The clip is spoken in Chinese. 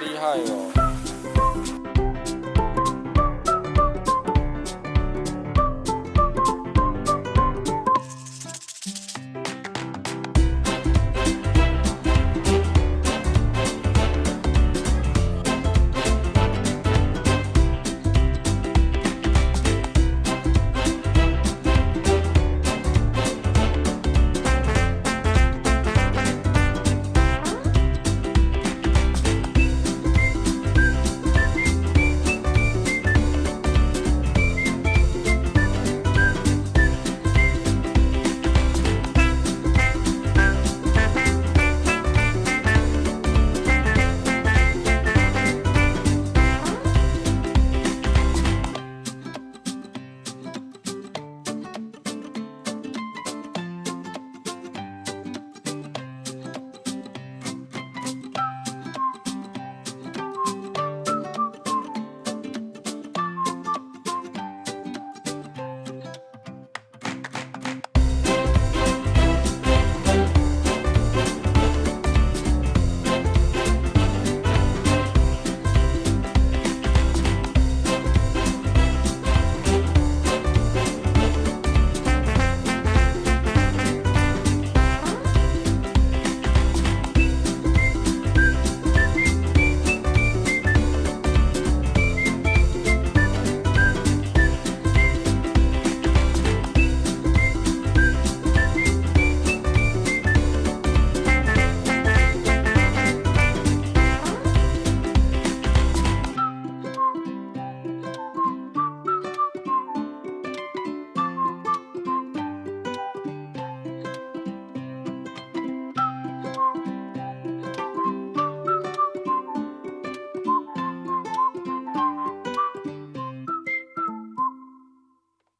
厉害哟